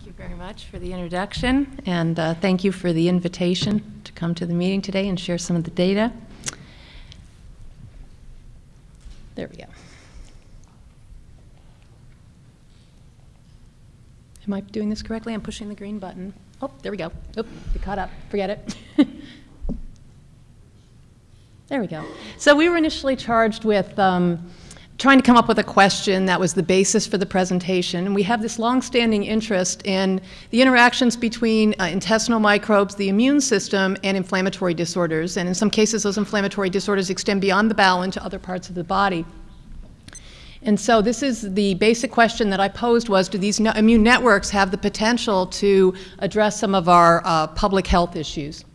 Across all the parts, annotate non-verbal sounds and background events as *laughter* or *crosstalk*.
Thank you very much for the introduction, and uh, thank you for the invitation to come to the meeting today and share some of the data. There we go. Am I doing this correctly? I'm pushing the green button. Oh, there we go. Oh, you caught up. Forget it. *laughs* there we go. So we were initially charged with um, trying to come up with a question that was the basis for the presentation. And we have this long-standing interest in the interactions between uh, intestinal microbes, the immune system, and inflammatory disorders. And in some cases, those inflammatory disorders extend beyond the bowel into other parts of the body. And so this is the basic question that I posed was, do these no immune networks have the potential to address some of our uh, public health issues?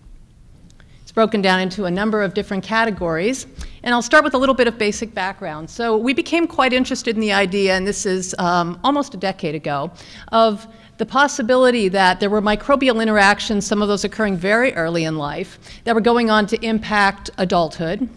Broken down into a number of different categories. And I'll start with a little bit of basic background. So we became quite interested in the idea, and this is um, almost a decade ago, of the possibility that there were microbial interactions, some of those occurring very early in life, that were going on to impact adulthood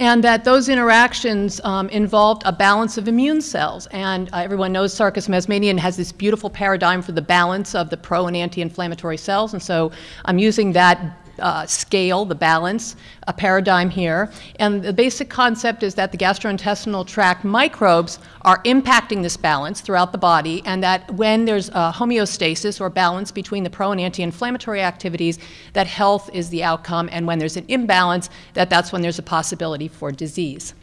and that those interactions um, involved a balance of immune cells. And uh, everyone knows Sarkis Mazmanian has this beautiful paradigm for the balance of the pro and anti-inflammatory cells, and so I'm using that uh, scale, the balance, a paradigm here. And the basic concept is that the gastrointestinal tract microbes are impacting this balance throughout the body, and that when there's homeostasis or balance between the pro and anti-inflammatory activities, that health is the outcome, and when there's an imbalance, that that's when there's a possibility for disease.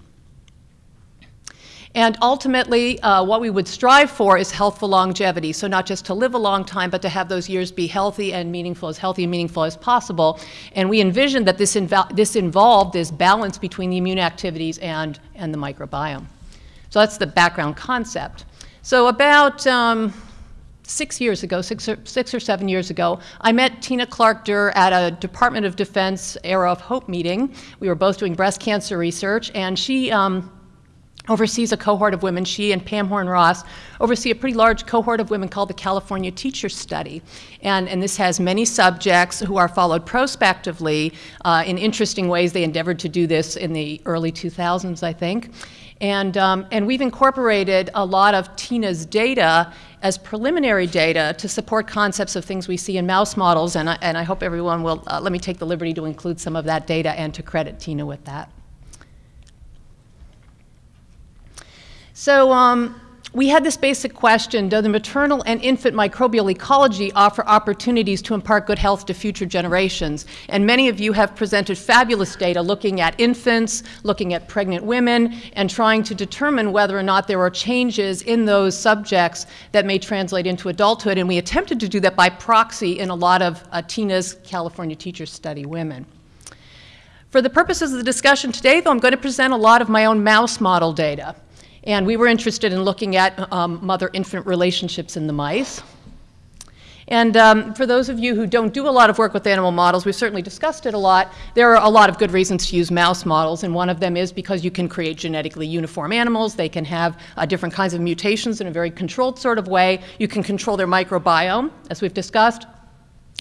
And ultimately, uh, what we would strive for is healthful longevity. So not just to live a long time, but to have those years be healthy and meaningful, as healthy and meaningful as possible. And we envisioned that this, this involved this balance between the immune activities and, and the microbiome. So that's the background concept. So about um, six years ago, six or, six or seven years ago, I met Tina Clark Durr at a Department of Defense Era of Hope meeting. We were both doing breast cancer research, and she um, oversees a cohort of women. She and Pam Horn Ross oversee a pretty large cohort of women called the California Teacher Study. And, and this has many subjects who are followed prospectively uh, in interesting ways. They endeavored to do this in the early 2000s, I think. And, um, and we've incorporated a lot of Tina's data as preliminary data to support concepts of things we see in mouse models. And I, and I hope everyone will uh, let me take the liberty to include some of that data and to credit Tina with that. So um, we had this basic question, does the maternal and infant microbial ecology offer opportunities to impart good health to future generations? And many of you have presented fabulous data looking at infants, looking at pregnant women, and trying to determine whether or not there are changes in those subjects that may translate into adulthood. And we attempted to do that by proxy in a lot of uh, Tina's California Teachers Study women. For the purposes of the discussion today, though, I'm going to present a lot of my own mouse model data. And we were interested in looking at um, mother-infant relationships in the mice. And um, for those of you who don't do a lot of work with animal models, we've certainly discussed it a lot. There are a lot of good reasons to use mouse models, and one of them is because you can create genetically uniform animals. They can have uh, different kinds of mutations in a very controlled sort of way. You can control their microbiome, as we've discussed.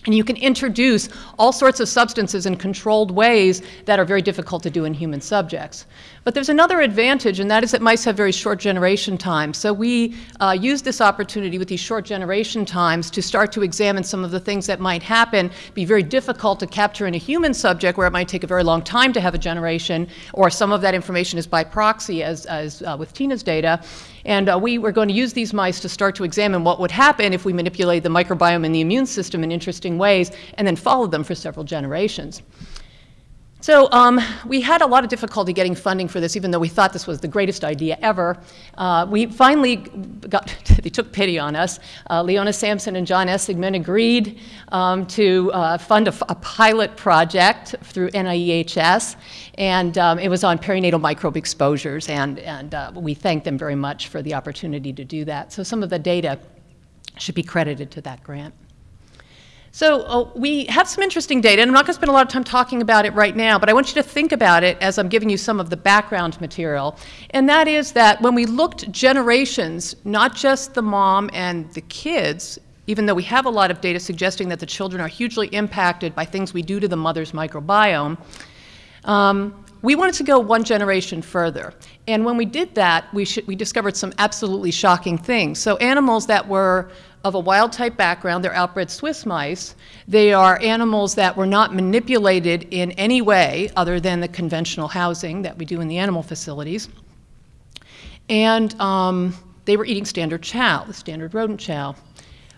And you can introduce all sorts of substances in controlled ways that are very difficult to do in human subjects. But there's another advantage, and that is that mice have very short generation times. So we uh, use this opportunity with these short generation times to start to examine some of the things that might happen, be very difficult to capture in a human subject where it might take a very long time to have a generation, or some of that information is by proxy, as, as uh, with Tina's data. And uh, we were going to use these mice to start to examine what would happen if we manipulate the microbiome and the immune system in interesting ways, and then follow them for several generations. So um, we had a lot of difficulty getting funding for this, even though we thought this was the greatest idea ever. Uh, we finally got, *laughs* they took pity on us. Uh, Leona Sampson and John Essigman agreed um, to uh, fund a, a, pilot project through NIEHS, and um, it was on perinatal microbe exposures, and, and uh, we thank them very much for the opportunity to do that. So some of the data should be credited to that grant. So uh, we have some interesting data, and I'm not going to spend a lot of time talking about it right now, but I want you to think about it as I'm giving you some of the background material. And that is that when we looked generations, not just the mom and the kids, even though we have a lot of data suggesting that the children are hugely impacted by things we do to the mother's microbiome, um, we wanted to go one generation further. And when we did that, we, we discovered some absolutely shocking things. So animals that were of a wild type background, they're outbred Swiss mice. They are animals that were not manipulated in any way other than the conventional housing that we do in the animal facilities. And um, they were eating standard chow, the standard rodent chow.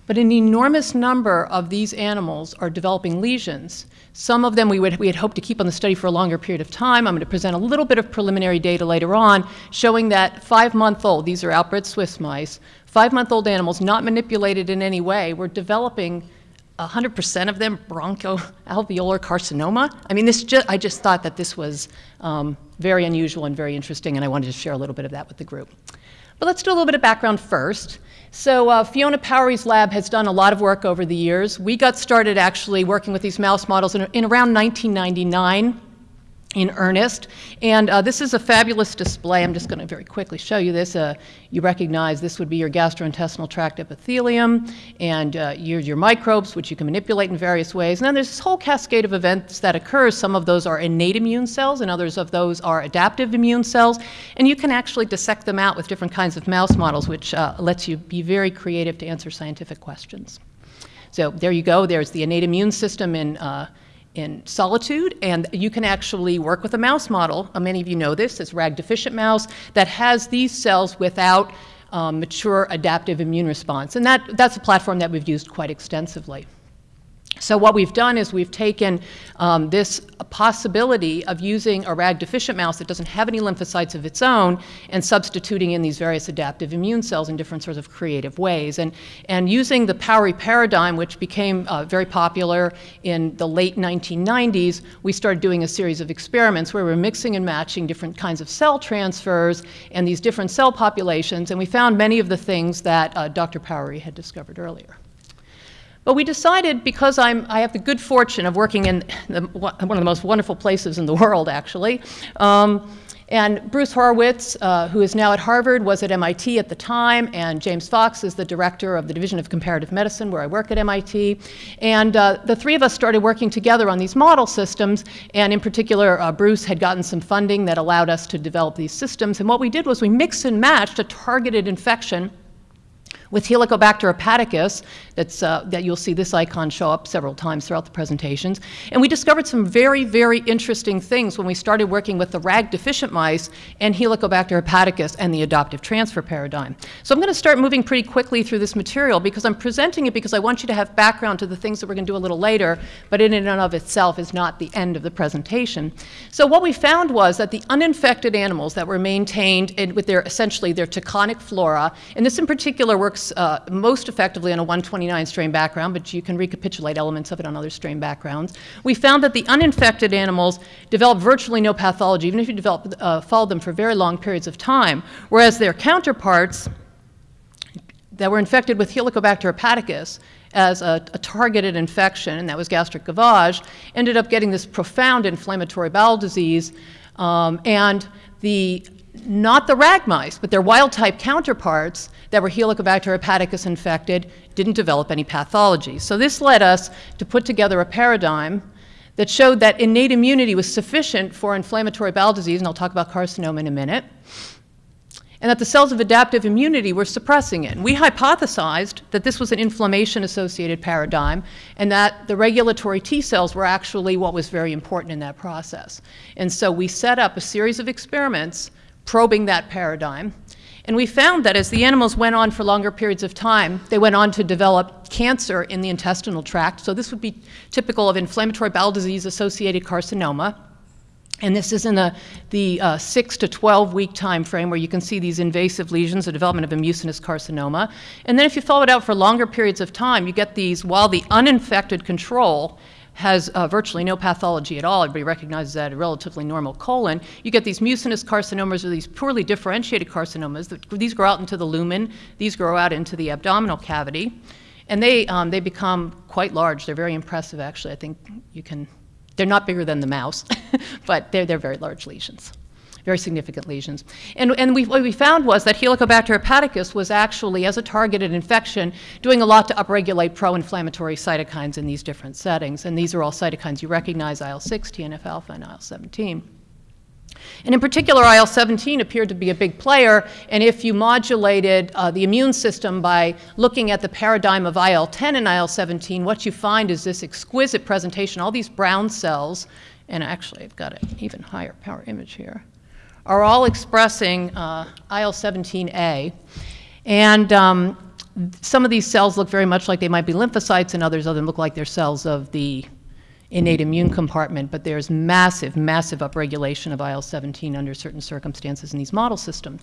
But an enormous number of these animals are developing lesions. Some of them we, would, we had hoped to keep on the study for a longer period of time. I'm going to present a little bit of preliminary data later on showing that five-month-old, these are outbred Swiss mice, five-month-old animals not manipulated in any way were developing 100% of them bronchoalveolar carcinoma. I mean, this just, I just thought that this was um, very unusual and very interesting, and I wanted to share a little bit of that with the group. But let's do a little bit of background first. So uh, Fiona Powery's lab has done a lot of work over the years. We got started actually working with these mouse models in, in around 1999 in earnest. And uh, this is a fabulous display. I'm just going to very quickly show you this. Uh, you recognize this would be your gastrointestinal tract epithelium and uh, your, your microbes, which you can manipulate in various ways. And then there's this whole cascade of events that occurs. Some of those are innate immune cells, and others of those are adaptive immune cells. And you can actually dissect them out with different kinds of mouse models, which uh, lets you be very creative to answer scientific questions. So there you go. There's the innate immune system in uh, in solitude, and you can actually work with a mouse model. Uh, many of you know this, it's RAG deficient mouse, that has these cells without um, mature adaptive immune response. And that, that's a platform that we've used quite extensively. So what we've done is we've taken um, this possibility of using a RAG deficient mouse that doesn't have any lymphocytes of its own and substituting in these various adaptive immune cells in different sorts of creative ways. And, and using the Powery paradigm, which became uh, very popular in the late 1990s, we started doing a series of experiments where we were mixing and matching different kinds of cell transfers and these different cell populations, and we found many of the things that uh, Dr. Powery had discovered earlier. But we decided, because I'm, I have the good fortune of working in the, one of the most wonderful places in the world, actually, um, and Bruce Horowitz, uh, who is now at Harvard, was at MIT at the time, and James Fox is the director of the Division of Comparative Medicine, where I work at MIT. And uh, the three of us started working together on these model systems, and in particular, uh, Bruce had gotten some funding that allowed us to develop these systems. And what we did was we mixed and matched a targeted infection with Helicobacter hepaticus, that's, uh, that you'll see this icon show up several times throughout the presentations. And we discovered some very, very interesting things when we started working with the RAG deficient mice and Helicobacter hepaticus and the adoptive transfer paradigm. So I'm going to start moving pretty quickly through this material because I'm presenting it because I want you to have background to the things that we're going to do a little later, but in and of itself is not the end of the presentation. So what we found was that the uninfected animals that were maintained in, with their essentially their taconic flora, and this in particular works works uh, most effectively on a 129 strain background, but you can recapitulate elements of it on other strain backgrounds. We found that the uninfected animals develop virtually no pathology, even if you develop, uh, follow them for very long periods of time, whereas their counterparts that were infected with Helicobacter hepaticus as a, a, targeted infection, and that was gastric gavage, ended up getting this profound inflammatory bowel disease. Um, and the not the rag mice, but their wild type counterparts that were Helicobacter hepaticus infected didn't develop any pathology. So this led us to put together a paradigm that showed that innate immunity was sufficient for inflammatory bowel disease, and I'll talk about carcinoma in a minute, and that the cells of adaptive immunity were suppressing it. And we hypothesized that this was an inflammation-associated paradigm and that the regulatory T cells were actually what was very important in that process. And so we set up a series of experiments probing that paradigm. And we found that as the animals went on for longer periods of time, they went on to develop cancer in the intestinal tract. So this would be typical of inflammatory bowel disease associated carcinoma. And this is in the, the uh, 6 to 12 week time frame where you can see these invasive lesions, the development of a mucinous carcinoma. And then if you follow it out for longer periods of time, you get these, while the uninfected control has uh, virtually no pathology at all. Everybody recognizes that a relatively normal colon. You get these mucinous carcinomas or these poorly differentiated carcinomas. These grow out into the lumen. These grow out into the abdominal cavity. And they, um, they become quite large. They're very impressive, actually. I think you can, they're not bigger than the mouse, *laughs* but they're, they're very large lesions very significant lesions. And, and we, what we found was that Helicobacter hepaticus was actually, as a targeted infection, doing a lot to upregulate pro-inflammatory cytokines in these different settings. And these are all cytokines you recognize, IL-6, TNF-alpha, and IL-17. And in particular, IL 17 appeared to be a big player. And if you modulated uh, the immune system by looking at the paradigm of IL 10 and IL 17, what you find is this exquisite presentation. All these brown cells, and actually, I've got an even higher power image here, are all expressing uh, IL 17A. And um, some of these cells look very much like they might be lymphocytes, and others of them look like they're cells of the innate immune compartment, but there's massive, massive upregulation of IL-17 under certain circumstances in these model systems.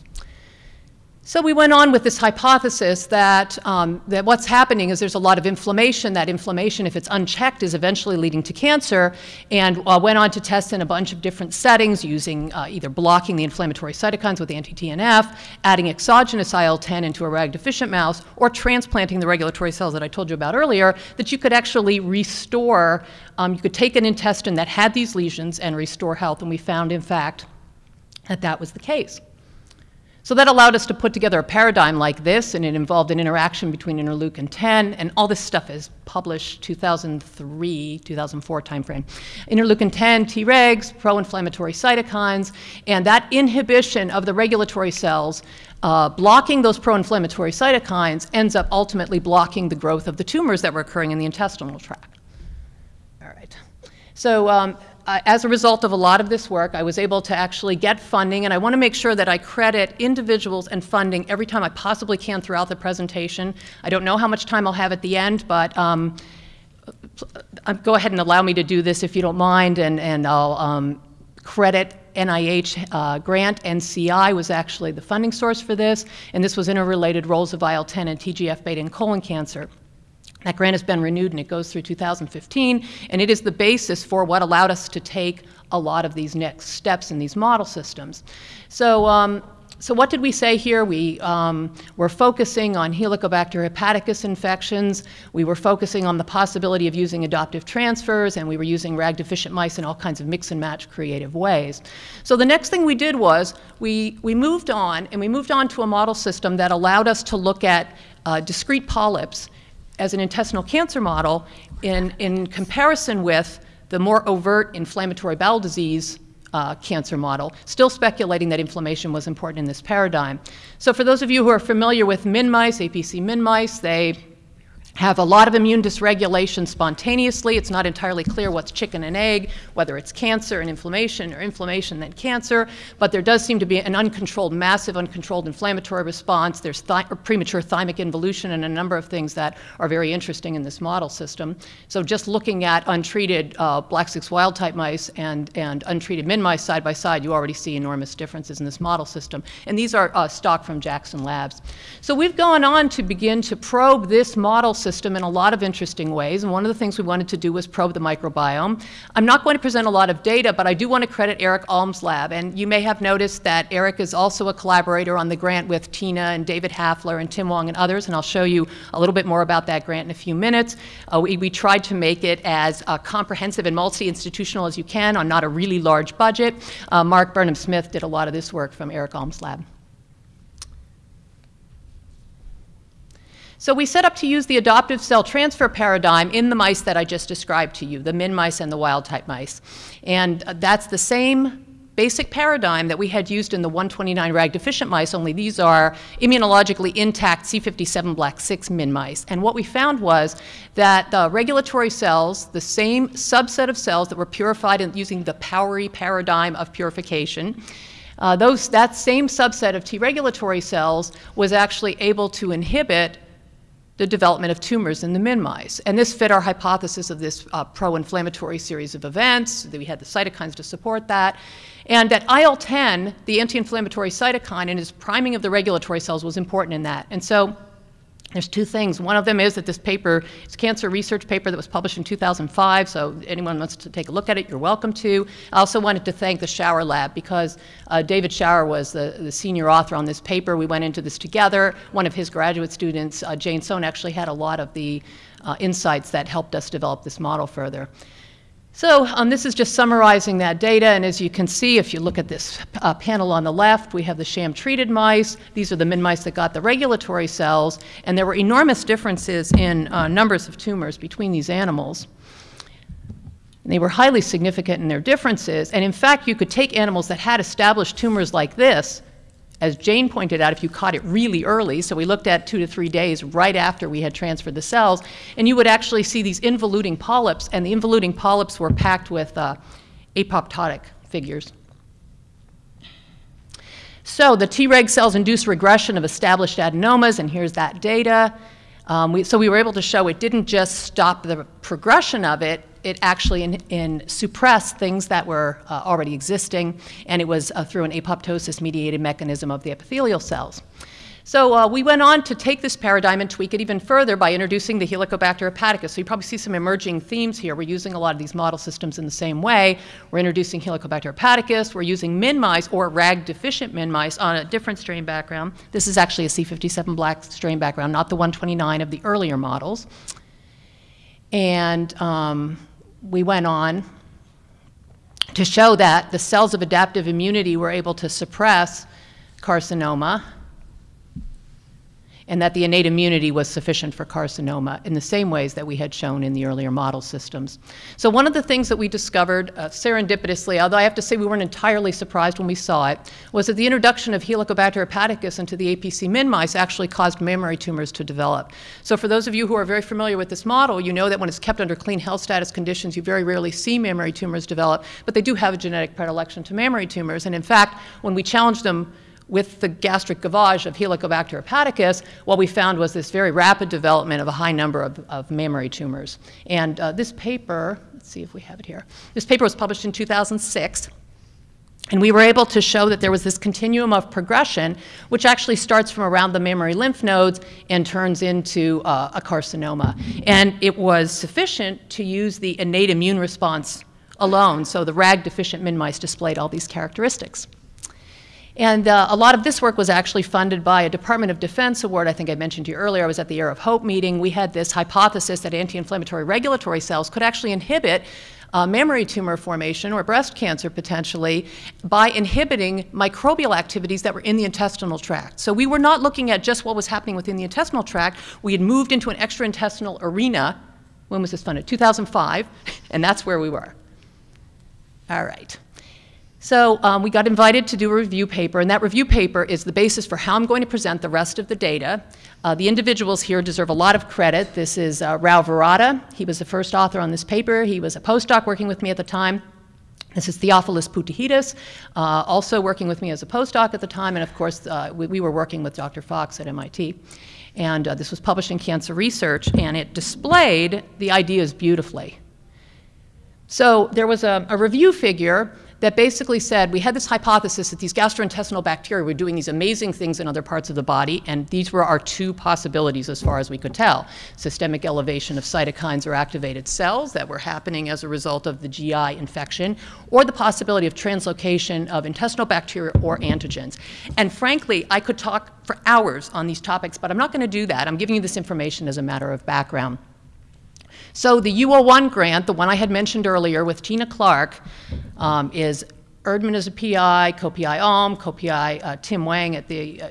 So we went on with this hypothesis that, um, that what's happening is there's a lot of inflammation. That inflammation, if it's unchecked, is eventually leading to cancer. And uh, went on to test in a bunch of different settings using uh, either blocking the inflammatory cytokines with anti-TNF, adding exogenous IL-10 into a RAG-deficient mouse, or transplanting the regulatory cells that I told you about earlier, that you could actually restore, um, you could take an intestine that had these lesions and restore health. And we found, in fact, that that was the case. So that allowed us to put together a paradigm like this, and it involved an interaction between interleukin 10, and all this stuff is published 2003, 2004 timeframe. Interleukin 10, Tregs, pro-inflammatory cytokines, and that inhibition of the regulatory cells uh, blocking those pro-inflammatory cytokines ends up ultimately blocking the growth of the tumors that were occurring in the intestinal tract. All right. So um, uh, as a result of a lot of this work, I was able to actually get funding, and I want to make sure that I credit individuals and funding every time I possibly can throughout the presentation. I don't know how much time I'll have at the end, but um, uh, go ahead and allow me to do this if you don't mind, and, and I'll um, credit NIH uh, grant. NCI was actually the funding source for this, and this was interrelated roles of IL-10 and TGF-beta in colon cancer. That grant has been renewed and it goes through 2015, and it is the basis for what allowed us to take a lot of these next steps in these model systems. So, um, so what did we say here? We um, were focusing on Helicobacter hepaticus infections. We were focusing on the possibility of using adoptive transfers, and we were using RAG-deficient mice in all kinds of mix and match creative ways. So the next thing we did was we, we moved on, and we moved on to a model system that allowed us to look at uh, discrete polyps as an intestinal cancer model in, in comparison with the more overt inflammatory bowel disease uh, cancer model, still speculating that inflammation was important in this paradigm. So for those of you who are familiar with min mice, APC min mice, they have a lot of immune dysregulation spontaneously. It's not entirely clear what's chicken and egg, whether it's cancer and inflammation or inflammation then cancer, but there does seem to be an uncontrolled, massive uncontrolled inflammatory response. There's premature thymic involution and a number of things that are very interesting in this model system. So just looking at untreated uh, black 6 wild type mice and, and untreated min mice side by side, you already see enormous differences in this model system. And these are uh, stock from Jackson Labs. So we've gone on to begin to probe this model system in a lot of interesting ways, and one of the things we wanted to do was probe the microbiome. I'm not going to present a lot of data, but I do want to credit Eric Alm's lab, and you may have noticed that Eric is also a collaborator on the grant with Tina and David Hafler and Tim Wong and others, and I'll show you a little bit more about that grant in a few minutes. Uh, we, we, tried to make it as uh, comprehensive and multi-institutional as you can on not a really large budget. Uh, Mark Burnham-Smith did a lot of this work from Eric Alm's lab. So we set up to use the adoptive cell transfer paradigm in the mice that I just described to you, the min mice and the wild type mice. And uh, that's the same basic paradigm that we had used in the 129 RAG deficient mice, only these are immunologically intact C57 black 6 min mice. And what we found was that the regulatory cells, the same subset of cells that were purified in, using the Powery paradigm of purification, uh, those, that same subset of T regulatory cells was actually able to inhibit the development of tumors in the min mice. And this fit our hypothesis of this uh, pro-inflammatory series of events, that we had the cytokines to support that, and that IL-10, the anti-inflammatory cytokine, and its priming of the regulatory cells was important in that. And so there's two things. One of them is that this paper is a cancer research paper that was published in 2005, so anyone wants to take a look at it, you're welcome to. I also wanted to thank the Shower Lab because uh, David Shower was the, the, senior author on this paper. We went into this together. One of his graduate students, uh, Jane Sohn, actually had a lot of the uh, insights that helped us develop this model further. So um, this is just summarizing that data, and as you can see, if you look at this uh, panel on the left, we have the sham-treated mice. These are the min mice that got the regulatory cells, and there were enormous differences in uh, numbers of tumors between these animals. And they were highly significant in their differences. And in fact, you could take animals that had established tumors like this, as Jane pointed out, if you caught it really early, so we looked at two to three days right after we had transferred the cells, and you would actually see these involuting polyps, and the involuting polyps were packed with uh, apoptotic figures. So the Treg cells induce regression of established adenomas, and here's that data. Um, we, so we were able to show it didn't just stop the progression of it, it actually in, in suppressed things that were uh, already existing, and it was uh, through an apoptosis-mediated mechanism of the epithelial cells. So uh, we went on to take this paradigm and tweak it even further by introducing the Helicobacter hepaticus. So you probably see some emerging themes here. We're using a lot of these model systems in the same way. We're introducing Helicobacter hepaticus. We're using min mice or RAG deficient min mice on a different strain background. This is actually a C57 black strain background, not the 129 of the earlier models. And um, we went on to show that the cells of adaptive immunity were able to suppress carcinoma and that the innate immunity was sufficient for carcinoma in the same ways that we had shown in the earlier model systems. So one of the things that we discovered uh, serendipitously, although I have to say we weren't entirely surprised when we saw it, was that the introduction of Helicobacter hepaticus into the APC min mice actually caused mammary tumors to develop. So for those of you who are very familiar with this model, you know that when it's kept under clean health status conditions, you very rarely see mammary tumors develop, but they do have a genetic predilection to mammary tumors. And in fact, when we challenged them with the gastric gavage of Helicobacter hepaticus, what we found was this very rapid development of a high number of, of mammary tumors. And uh, this paper, let's see if we have it here. This paper was published in 2006. And we were able to show that there was this continuum of progression, which actually starts from around the mammary lymph nodes and turns into uh, a carcinoma. And it was sufficient to use the innate immune response alone. So the RAG deficient min mice displayed all these characteristics. And uh, a lot of this work was actually funded by a Department of Defense award. I think I mentioned to you earlier. I was at the Year of Hope meeting. We had this hypothesis that anti-inflammatory regulatory cells could actually inhibit uh, mammary tumor formation or breast cancer potentially by inhibiting microbial activities that were in the intestinal tract. So we were not looking at just what was happening within the intestinal tract. We had moved into an extraintestinal arena. When was this funded? 2005, *laughs* and that's where we were. All right. So um, we got invited to do a review paper, and that review paper is the basis for how I'm going to present the rest of the data. Uh, the individuals here deserve a lot of credit. This is uh, Rao Virata. He was the first author on this paper. He was a postdoc working with me at the time. This is Theophilus Poutahidis, uh, also working with me as a postdoc at the time, and of course, uh, we, we, were working with Dr. Fox at MIT. And uh, this was published in Cancer Research, and it displayed the ideas beautifully. So there was a, a review figure that basically said we had this hypothesis that these gastrointestinal bacteria were doing these amazing things in other parts of the body, and these were our two possibilities as far as we could tell. Systemic elevation of cytokines or activated cells that were happening as a result of the GI infection, or the possibility of translocation of intestinal bacteria or antigens. And frankly, I could talk for hours on these topics, but I'm not going to do that. I'm giving you this information as a matter of background. So the U01 grant, the one I had mentioned earlier with Tina Clark, um, is Erdman is a PI, co-PI Alm, co-PI uh, Tim Wang at the uh,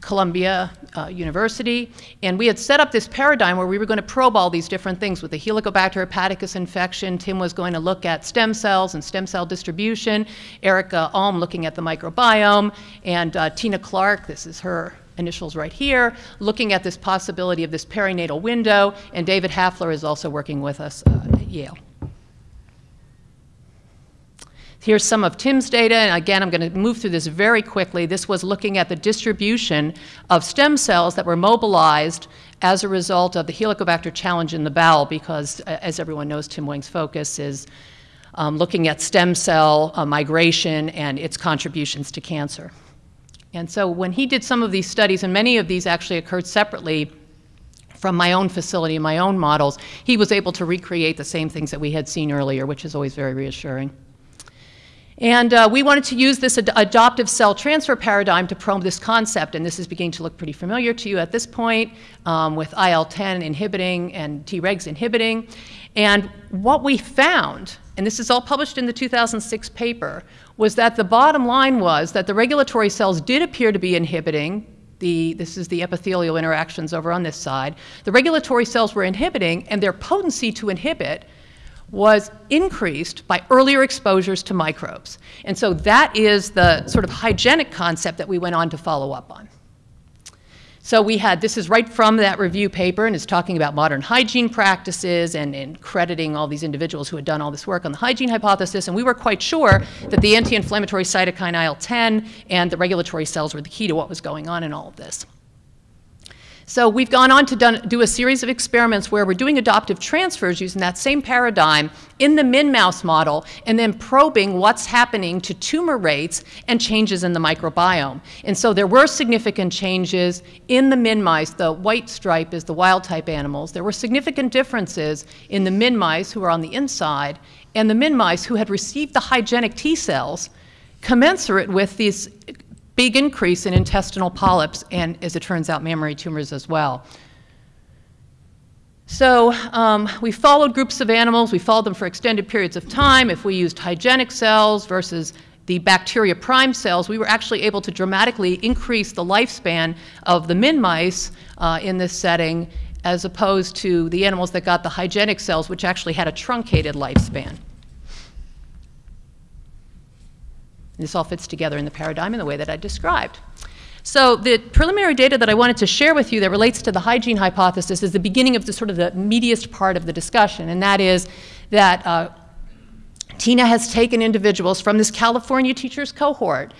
Columbia uh, University. And we had set up this paradigm where we were going to probe all these different things with the Helicobacter hepaticus infection. Tim was going to look at stem cells and stem cell distribution. Erica Alm looking at the microbiome. And uh, Tina Clark, this is her initials right here, looking at this possibility of this perinatal window, and David Hafler is also working with us uh, at Yale. Here's some of Tim's data, and again, I'm going to move through this very quickly. This was looking at the distribution of stem cells that were mobilized as a result of the Helicobacter challenge in the bowel, because, as everyone knows, Tim Wang's focus is um, looking at stem cell uh, migration and its contributions to cancer. And so when he did some of these studies, and many of these actually occurred separately from my own facility, and my own models, he was able to recreate the same things that we had seen earlier, which is always very reassuring. And uh, we wanted to use this ad adoptive cell transfer paradigm to probe this concept, and this is beginning to look pretty familiar to you at this point um, with IL-10 inhibiting and Tregs inhibiting. And what we found, and this is all published in the 2006 paper, was that the bottom line was that the regulatory cells did appear to be inhibiting the, this is the epithelial interactions over on this side. The regulatory cells were inhibiting, and their potency to inhibit was increased by earlier exposures to microbes. And so that is the sort of hygienic concept that we went on to follow up on. So we had, this is right from that review paper, and it's talking about modern hygiene practices and, and, crediting all these individuals who had done all this work on the hygiene hypothesis. And we were quite sure that the anti-inflammatory cytokine IL-10 and the regulatory cells were the key to what was going on in all of this. So we've gone on to done, do a series of experiments where we're doing adoptive transfers using that same paradigm in the MIN mouse model and then probing what's happening to tumor rates and changes in the microbiome. And so there were significant changes in the MIN mice. The white stripe is the wild type animals. There were significant differences in the MIN mice who were on the inside and the MIN mice who had received the hygienic T cells commensurate with these big increase in intestinal polyps and, as it turns out, mammary tumors as well. So um, we followed groups of animals. We followed them for extended periods of time. If we used hygienic cells versus the bacteria prime cells, we were actually able to dramatically increase the lifespan of the min mice uh, in this setting as opposed to the animals that got the hygienic cells, which actually had a truncated lifespan. This all fits together in the paradigm in the way that I described. So the preliminary data that I wanted to share with you that relates to the hygiene hypothesis is the beginning of the sort of the meatiest part of the discussion, and that is that uh, Tina has taken individuals from this California teachers cohort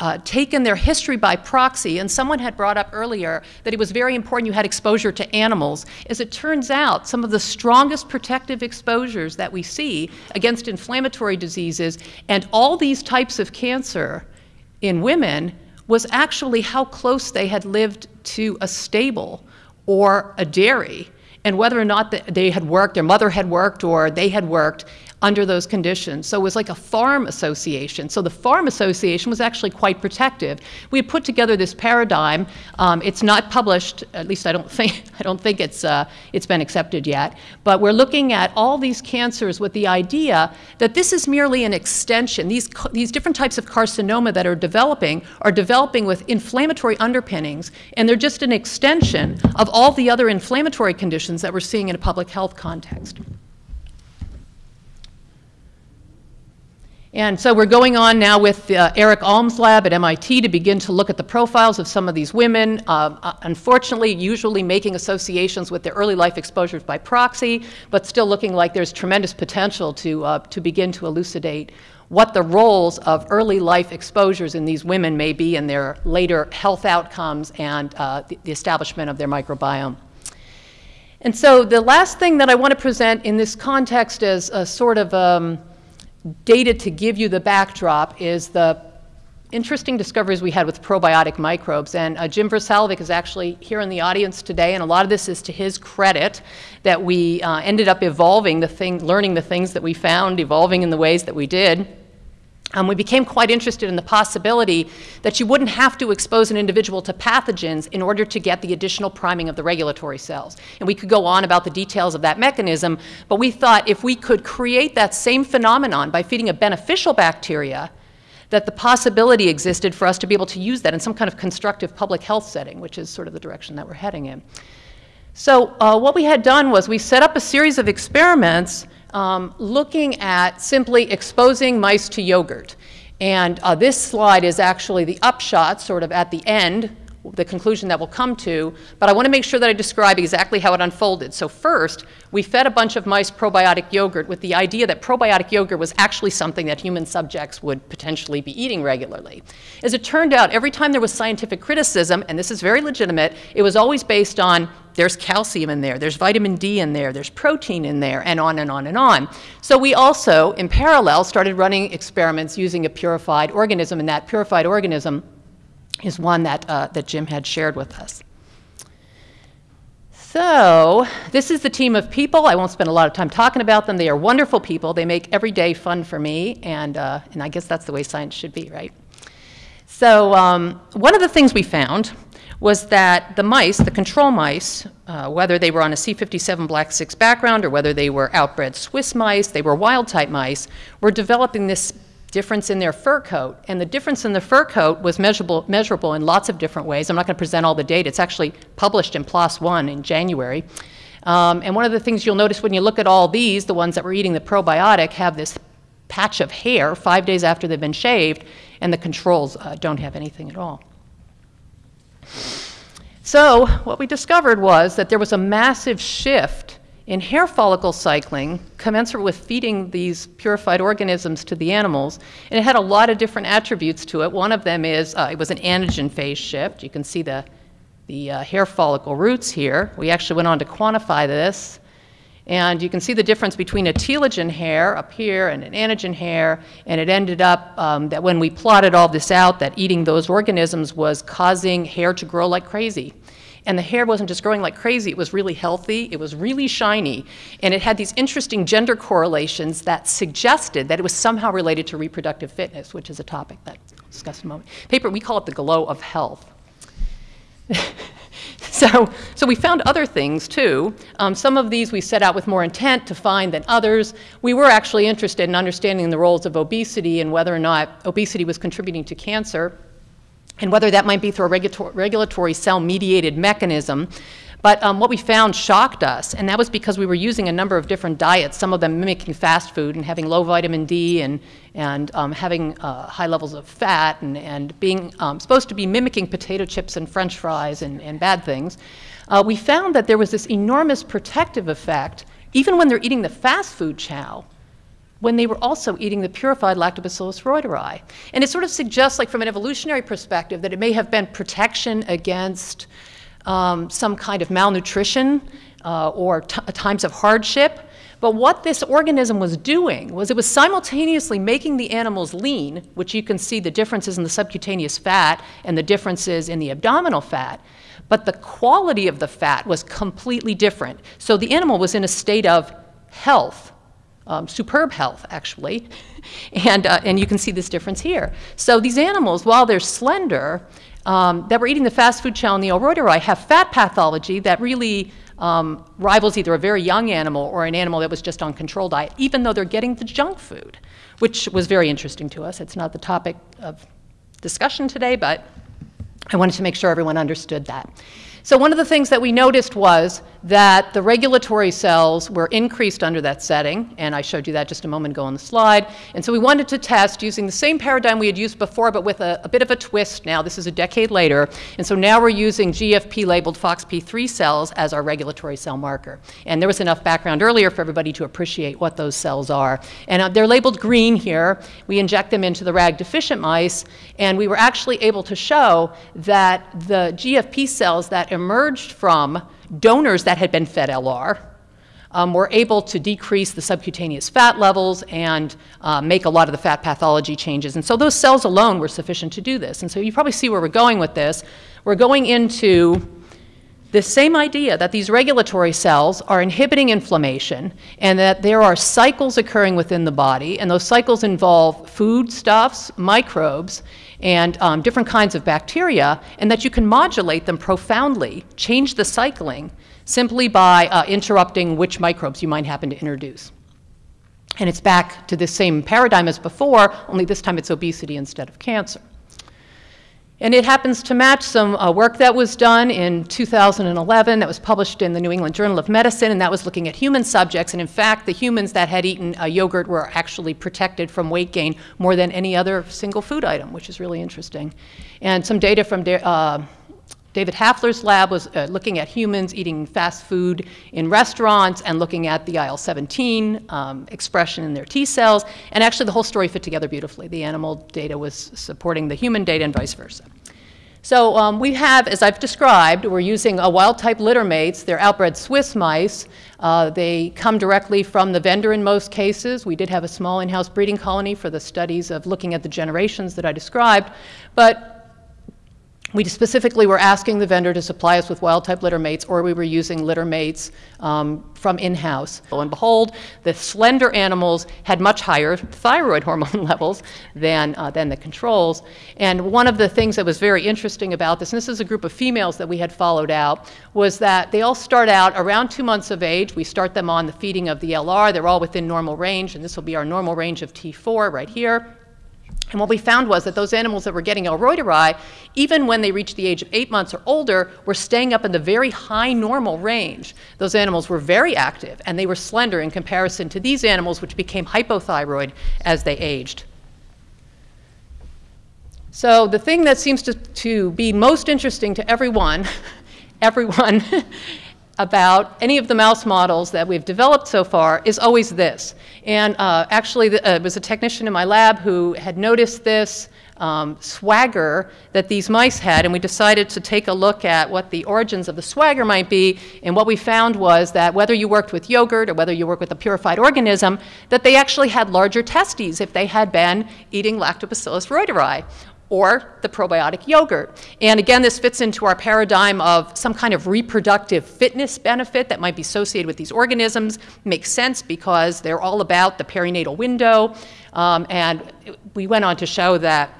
uh, taken their history by proxy, and someone had brought up earlier that it was very important you had exposure to animals. As it turns out, some of the strongest protective exposures that we see against inflammatory diseases and all these types of cancer in women was actually how close they had lived to a stable or a dairy and whether or not they had worked, their mother had worked, or they had worked under those conditions. So it was like a farm association. So the farm association was actually quite protective. We had put together this paradigm. Um, it's not published, at least I don't *laughs* think, I don't think it's, uh, it's been accepted yet. But we're looking at all these cancers with the idea that this is merely an extension. These, these different types of carcinoma that are developing are developing with inflammatory underpinnings, and they're just an extension of all the other inflammatory conditions that we're seeing in a public health context. And so we're going on now with uh, Eric Alm's lab at MIT to begin to look at the profiles of some of these women, uh, uh, unfortunately usually making associations with their early life exposures by proxy, but still looking like there's tremendous potential to, uh, to begin to elucidate what the roles of early life exposures in these women may be in their later health outcomes and uh, the, the establishment of their microbiome. And so the last thing that I want to present in this context is a sort of um, data to give you the backdrop is the interesting discoveries we had with probiotic microbes. And uh, Jim Versalovic is actually here in the audience today, and a lot of this is to his credit that we uh, ended up evolving the thing, learning the things that we found, evolving in the ways that we did. Um, we became quite interested in the possibility that you wouldn't have to expose an individual to pathogens in order to get the additional priming of the regulatory cells. And we could go on about the details of that mechanism, but we thought if we could create that same phenomenon by feeding a beneficial bacteria, that the possibility existed for us to be able to use that in some kind of constructive public health setting, which is sort of the direction that we're heading in. So uh, what we had done was we set up a series of experiments um, looking at simply exposing mice to yogurt. And uh, this slide is actually the upshot, sort of at the end, the conclusion that we'll come to, but I want to make sure that I describe exactly how it unfolded. So first, we fed a bunch of mice probiotic yogurt with the idea that probiotic yogurt was actually something that human subjects would potentially be eating regularly. As it turned out, every time there was scientific criticism, and this is very legitimate, it was always based on there's calcium in there, there's vitamin D in there, there's protein in there, and on and on and on. So we also, in parallel, started running experiments using a purified organism, and that purified organism is one that, uh, that Jim had shared with us. So this is the team of people. I won't spend a lot of time talking about them. They are wonderful people. They make every day fun for me, and, uh, and I guess that's the way science should be, right? So um, one of the things we found was that the mice, the control mice, uh, whether they were on a C57 Black 6 background or whether they were outbred Swiss mice, they were wild type mice, were developing this difference in their fur coat. And the difference in the fur coat was measurable, measurable in lots of different ways. I'm not going to present all the data. It's actually published in PLOS One in January. Um, and one of the things you'll notice when you look at all these, the ones that were eating the probiotic have this patch of hair five days after they've been shaved, and the controls uh, don't have anything at all. So what we discovered was that there was a massive shift in hair follicle cycling commensurate with feeding these purified organisms to the animals. And it had a lot of different attributes to it. One of them is uh, it was an anagen phase shift. You can see the, the uh, hair follicle roots here. We actually went on to quantify this. And you can see the difference between a telogen hair up here and an anagen hair, and it ended up um, that when we plotted all this out, that eating those organisms was causing hair to grow like crazy. And the hair wasn't just growing like crazy, it was really healthy, it was really shiny, and it had these interesting gender correlations that suggested that it was somehow related to reproductive fitness, which is a topic that I'll discuss in a moment. Paper, we call it the glow of health. *laughs* So, so we found other things too. Um, some of these we set out with more intent to find than others. We were actually interested in understanding the roles of obesity and whether or not obesity was contributing to cancer and whether that might be through a regulatory cell-mediated mechanism. But um, what we found shocked us, and that was because we were using a number of different diets, some of them mimicking fast food and having low vitamin D and, and um, having uh, high levels of fat and, and being um, supposed to be mimicking potato chips and french fries and, and bad things. Uh, we found that there was this enormous protective effect, even when they're eating the fast food chow, when they were also eating the purified Lactobacillus reuteri. And it sort of suggests, like from an evolutionary perspective, that it may have been protection against um, some kind of malnutrition uh, or times of hardship. But what this organism was doing was it was simultaneously making the animals lean, which you can see the differences in the subcutaneous fat and the differences in the abdominal fat, but the quality of the fat was completely different. So the animal was in a state of health, um, superb health actually, and, uh, and you can see this difference here. So these animals, while they're slender, um, that were eating the fast food chow and the Reuteri have fat pathology that really um, rivals either a very young animal or an animal that was just on control diet, even though they're getting the junk food, which was very interesting to us. It's not the topic of discussion today, but I wanted to make sure everyone understood that. So one of the things that we noticed was that the regulatory cells were increased under that setting, and I showed you that just a moment ago on the slide. And so we wanted to test using the same paradigm we had used before, but with a, a bit of a twist now. This is a decade later. And so now we're using GFP-labeled FOXP3 cells as our regulatory cell marker. And there was enough background earlier for everybody to appreciate what those cells are. And uh, they're labeled green here. We inject them into the RAG-deficient mice, and we were actually able to show that the GFP cells that emerged from donors that had been fed LR um, were able to decrease the subcutaneous fat levels and uh, make a lot of the fat pathology changes. And so those cells alone were sufficient to do this. And so you probably see where we're going with this. We're going into the same idea that these regulatory cells are inhibiting inflammation and that there are cycles occurring within the body, and those cycles involve foodstuffs, microbes, and um, different kinds of bacteria, and that you can modulate them profoundly, change the cycling, simply by uh, interrupting which microbes you might happen to introduce. And it's back to the same paradigm as before, only this time it's obesity instead of cancer. And it happens to match some uh, work that was done in 2011 that was published in the New England Journal of Medicine, and that was looking at human subjects. And in fact, the humans that had eaten uh, yogurt were actually protected from weight gain more than any other single food item, which is really interesting. And some data from uh, David Hafler's lab was uh, looking at humans eating fast food in restaurants and looking at the IL-17 um, expression in their T cells. And actually the whole story fit together beautifully. The animal data was supporting the human data and vice versa. So um, we have, as I've described, we're using a wild-type littermates. They're outbred Swiss mice. Uh, they come directly from the vendor in most cases. We did have a small in-house breeding colony for the studies of looking at the generations that I described. But we specifically were asking the vendor to supply us with wild-type littermates, or we were using littermates um, from in-house. Lo and behold, the slender animals had much higher thyroid hormone *laughs* levels than, uh, than the controls. And one of the things that was very interesting about this, and this is a group of females that we had followed out, was that they all start out around two months of age. We start them on the feeding of the LR. They're all within normal range, and this will be our normal range of T4 right here. And what we found was that those animals that were getting L. reuteri, even when they reached the age of eight months or older, were staying up in the very high normal range. Those animals were very active and they were slender in comparison to these animals, which became hypothyroid as they aged. So the thing that seems to, to be most interesting to everyone, *laughs* everyone, *laughs* about any of the mouse models that we've developed so far is always this. And uh, actually, the, uh, it was a technician in my lab who had noticed this um, swagger that these mice had, and we decided to take a look at what the origins of the swagger might be. And what we found was that whether you worked with yogurt or whether you worked with a purified organism, that they actually had larger testes if they had been eating Lactobacillus reuteri or the probiotic yogurt. And again, this fits into our paradigm of some kind of reproductive fitness benefit that might be associated with these organisms. Makes sense because they're all about the perinatal window. Um, and we went on to show that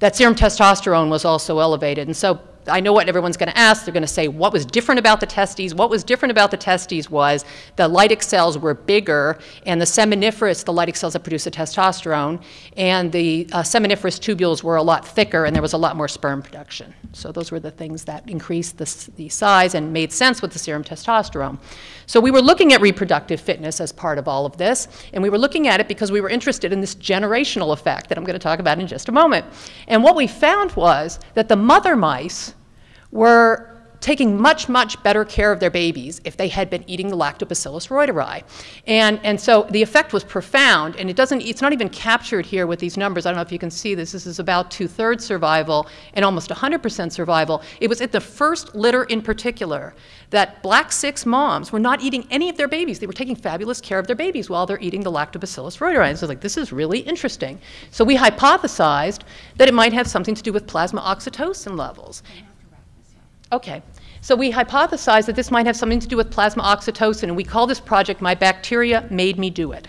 that serum testosterone was also elevated. And so I know what everyone's going to ask. They're going to say, what was different about the testes? What was different about the testes was the Leydig cells were bigger, and the seminiferous, the Leydig cells that produce the testosterone, and the uh, seminiferous tubules were a lot thicker, and there was a lot more sperm production. So those were the things that increased the, the size and made sense with the serum testosterone. So we were looking at reproductive fitness as part of all of this, and we were looking at it because we were interested in this generational effect that I'm going to talk about in just a moment. And what we found was that the mother mice were taking much, much better care of their babies if they had been eating the Lactobacillus reuteri. And, and so the effect was profound, and it doesn't, it's not even captured here with these numbers. I don't know if you can see this. This is about two-thirds survival and almost 100% survival. It was at the first litter in particular that black six moms were not eating any of their babies. They were taking fabulous care of their babies while they're eating the Lactobacillus reuteri. And so like, this is really interesting. So we hypothesized that it might have something to do with plasma oxytocin levels. Okay. So we hypothesized that this might have something to do with plasma oxytocin, and we call this project My Bacteria Made Me Do It.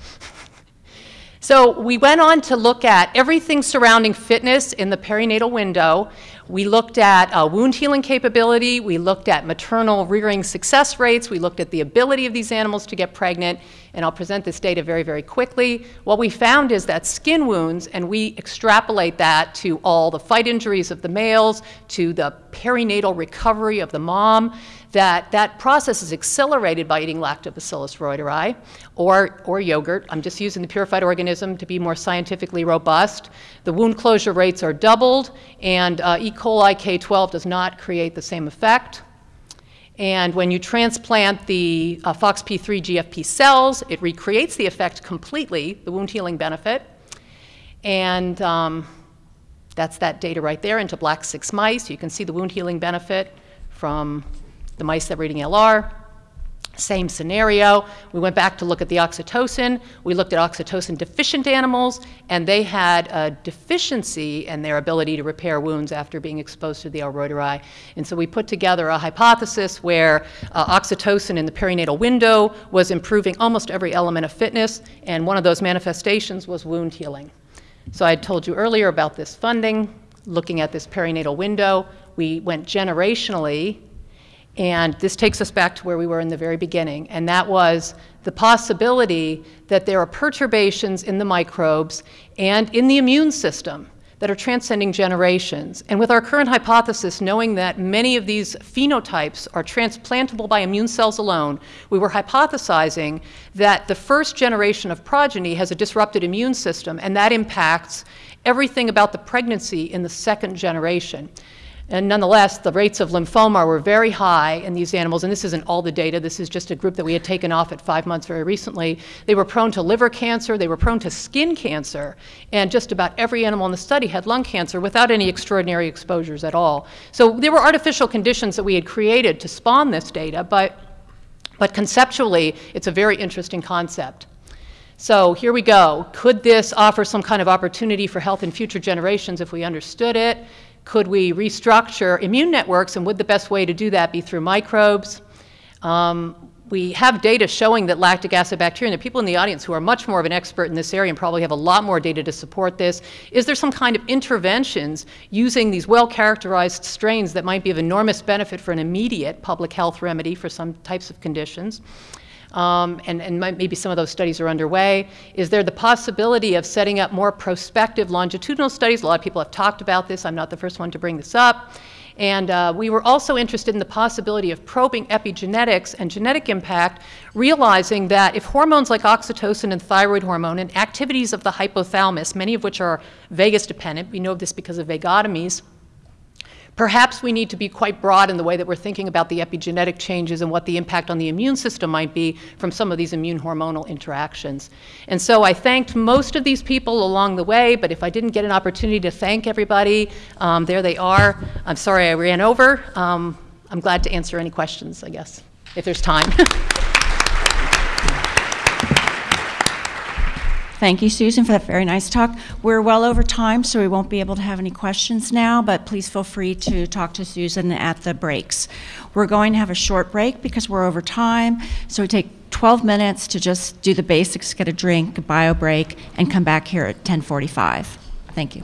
*laughs* so we went on to look at everything surrounding fitness in the perinatal window. We looked at uh, wound healing capability. We looked at maternal rearing success rates. We looked at the ability of these animals to get pregnant. And I'll present this data very, very quickly. What we found is that skin wounds, and we extrapolate that to all the fight injuries of the males, to the perinatal recovery of the mom, that that process is accelerated by eating lactobacillus reuteri or, or yogurt. I'm just using the purified organism to be more scientifically robust. The wound closure rates are doubled, and uh, E. coli K12 does not create the same effect. And when you transplant the uh, FOXP3 GFP cells, it recreates the effect completely, the wound healing benefit. And um, that's that data right there into black six mice. You can see the wound healing benefit from the mice that were eating LR. Same scenario. We went back to look at the oxytocin. We looked at oxytocin deficient animals, and they had a deficiency in their ability to repair wounds after being exposed to the L. reuteri. And so we put together a hypothesis where uh, oxytocin in the perinatal window was improving almost every element of fitness, and one of those manifestations was wound healing. So I told you earlier about this funding, looking at this perinatal window. We went generationally and this takes us back to where we were in the very beginning, and that was the possibility that there are perturbations in the microbes and in the immune system that are transcending generations. And with our current hypothesis, knowing that many of these phenotypes are transplantable by immune cells alone, we were hypothesizing that the first generation of progeny has a disrupted immune system, and that impacts everything about the pregnancy in the second generation. And nonetheless, the rates of lymphoma were very high in these animals, and this isn't all the data. This is just a group that we had taken off at five months very recently. They were prone to liver cancer, they were prone to skin cancer, and just about every animal in the study had lung cancer without any extraordinary exposures at all. So there were artificial conditions that we had created to spawn this data, but, but conceptually, it's a very interesting concept. So here we go. Could this offer some kind of opportunity for health in future generations if we understood it? Could we restructure immune networks, and would the best way to do that be through microbes? Um, we have data showing that lactic acid bacteria, and are people in the audience who are much more of an expert in this area and probably have a lot more data to support this. Is there some kind of interventions using these well-characterized strains that might be of enormous benefit for an immediate public health remedy for some types of conditions? Um, and, and might- maybe some of those studies are underway. Is there the possibility of setting up more prospective longitudinal studies? A lot of people have talked about this. I'm not the first one to bring this up. And uh, we were also interested in the possibility of probing epigenetics and genetic impact, realizing that if hormones like oxytocin and thyroid hormone and activities of the hypothalamus, many of which are vagus dependent, we know this because of vagotomies, Perhaps we need to be quite broad in the way that we're thinking about the epigenetic changes and what the impact on the immune system might be from some of these immune hormonal interactions. And so I thanked most of these people along the way, but if I didn't get an opportunity to thank everybody, um, there they are. I'm sorry I ran over. Um, I'm glad to answer any questions, I guess, if there's time. *laughs* Thank you, Susan, for that very nice talk. We're well over time, so we won't be able to have any questions now, but please feel free to talk to Susan at the breaks. We're going to have a short break because we're over time, so we take 12 minutes to just do the basics, get a drink, a bio break, and come back here at 10:45. Thank you.